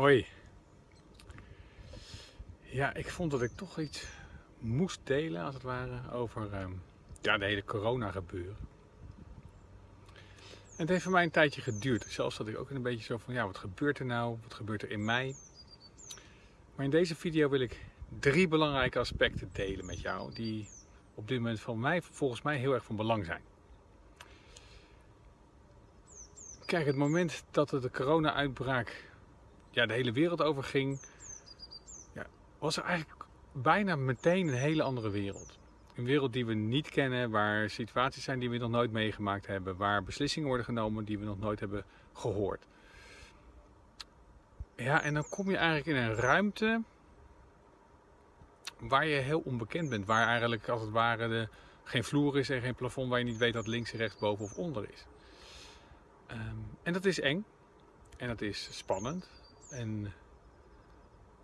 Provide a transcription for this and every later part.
Hoi. Ja, ik vond dat ik toch iets moest delen, als het ware, over ehm, ja, de hele corona gebeuren. En het heeft voor mij een tijdje geduurd. Zelfs dat ik ook een beetje zo van, ja, wat gebeurt er nou? Wat gebeurt er in mij? Maar in deze video wil ik drie belangrijke aspecten delen met jou, die op dit moment van mij, volgens mij heel erg van belang zijn. Kijk, het moment dat de corona-uitbraak ja, de hele wereld over ging, ja, was er eigenlijk bijna meteen een hele andere wereld. Een wereld die we niet kennen, waar situaties zijn die we nog nooit meegemaakt hebben, waar beslissingen worden genomen die we nog nooit hebben gehoord. Ja, en dan kom je eigenlijk in een ruimte waar je heel onbekend bent, waar eigenlijk als het ware de, geen vloer is en geen plafond, waar je niet weet wat links, rechts, boven of onder is. Ehm, en dat is eng en dat is spannend en,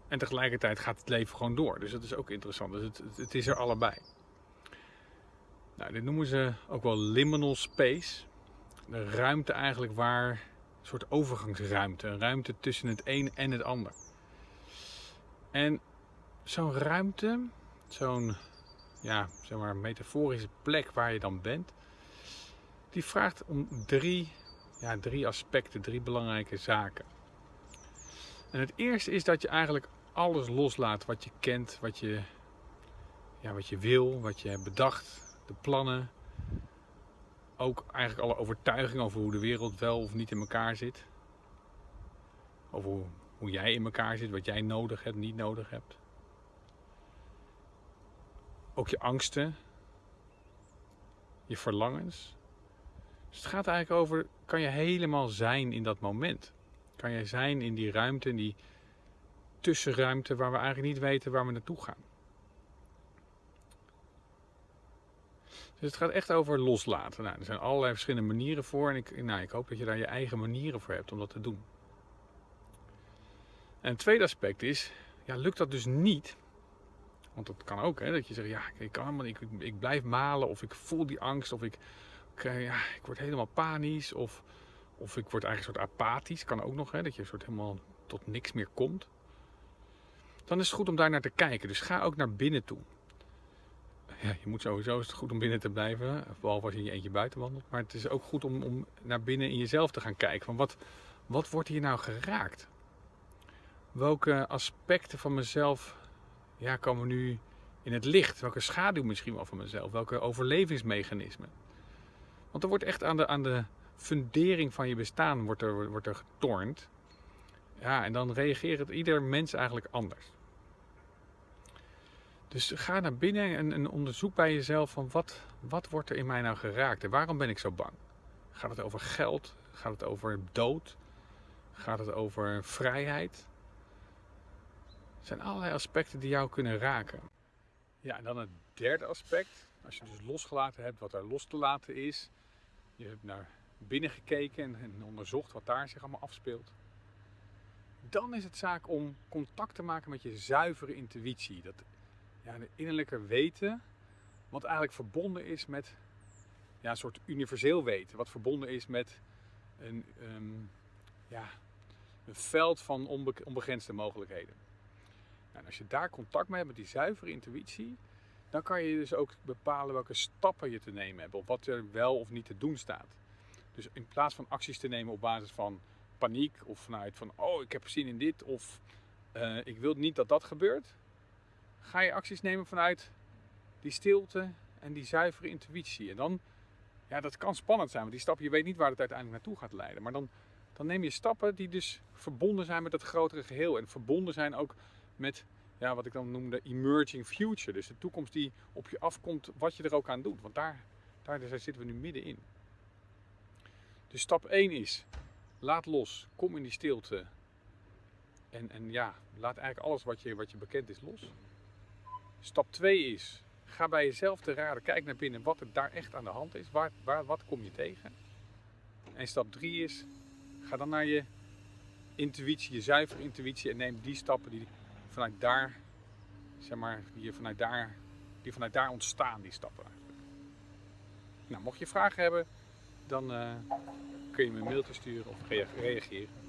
en tegelijkertijd gaat het leven gewoon door. Dus dat is ook interessant. Dus het, het is er allebei. Nou, dit noemen ze ook wel liminal space. De ruimte eigenlijk waar, een soort overgangsruimte. Een ruimte tussen het een en het ander. En zo'n ruimte, zo'n ja, zeg maar metaforische plek waar je dan bent, die vraagt om drie, ja, drie aspecten, drie belangrijke zaken. En het eerste is dat je eigenlijk alles loslaat wat je kent, wat je, ja, wat je wil, wat je hebt bedacht, de plannen. Ook eigenlijk alle overtuigingen over hoe de wereld wel of niet in elkaar zit. Over hoe, hoe jij in elkaar zit, wat jij nodig hebt, niet nodig hebt. Ook je angsten, je verlangens. Dus het gaat eigenlijk over, kan je helemaal zijn in dat moment? Kan je zijn in die ruimte, in die tussenruimte waar we eigenlijk niet weten waar we naartoe gaan. Dus het gaat echt over loslaten. Nou, er zijn allerlei verschillende manieren voor en ik, nou, ik hoop dat je daar je eigen manieren voor hebt om dat te doen. En het tweede aspect is, ja, lukt dat dus niet, want dat kan ook, hè, dat je zegt, ja, ik kan helemaal ik, ik blijf malen of ik voel die angst of ik, ik, ja, ik word helemaal panisch of of ik word eigenlijk een soort apathisch, kan ook nog, hè, dat je een soort helemaal tot niks meer komt. Dan is het goed om daar naar te kijken. Dus ga ook naar binnen toe. Ja, je moet sowieso, is het goed om binnen te blijven, behalve als je in je eentje buiten wandelt. Maar het is ook goed om, om naar binnen in jezelf te gaan kijken. Van wat, wat wordt hier nou geraakt? Welke aspecten van mezelf ja, komen nu in het licht? Welke schaduw misschien wel van mezelf? Welke overlevingsmechanismen? Want er wordt echt aan de, aan de fundering van je bestaan wordt er, wordt er getornd. Ja, en dan reageert ieder mens eigenlijk anders. Dus ga naar binnen en, en, onderzoek bij jezelf van wat, wat wordt er in mij nou geraakt en waarom ben ik zo bang? Gaat het over geld? Gaat het over dood? Gaat het over vrijheid? Er zijn allerlei aspecten die jou kunnen raken. Ja, en dan het derde aspect. Als je dus losgelaten hebt wat er los te laten is. Je hebt naar binnengekeken en, onderzocht wat daar zich allemaal afspeelt. Dan is het zaak om contact te maken met je zuivere intuïtie. Dat ja, innerlijke weten, wat eigenlijk verbonden is met ja, een soort universeel weten. Wat verbonden is met een, ehm, ja, een veld van onbegrensde mogelijkheden. Nou, en als je daar contact mee hebt met die zuivere intuïtie, dan kan je dus ook bepalen welke stappen je te nemen hebt. Of wat er wel of niet te doen staat. Dus in plaats van acties te nemen op basis van paniek of vanuit van oh ik heb zin in dit of uh, ik wil niet dat dat gebeurt, ga je acties nemen vanuit die stilte en die zuivere intuïtie. En dan, ja dat kan spannend zijn, want die stappen, je weet niet waar het uiteindelijk naartoe gaat leiden. Maar dan, dan neem je stappen die dus verbonden zijn met het grotere geheel en verbonden zijn ook met ja, wat ik dan noemde emerging future. Dus de toekomst die op je afkomt, wat je er ook aan doet. Want daar, daar zitten we nu middenin. Dus stap 1 is, laat los, kom in die stilte. En, en ja, laat eigenlijk alles wat je, wat je bekend is los. Stap 2 is, ga bij jezelf te raden, kijk naar binnen wat er daar echt aan de hand is. Waar, waar, wat kom je tegen? En stap 3 is, ga dan naar je intuïtie, je zuivere intuïtie en neem die stappen die vanuit daar, zeg maar, die vanuit daar, die vanuit daar ontstaan, die stappen. Nou, mocht je vragen hebben, dan uh, kun je me een mailtje sturen of reageren.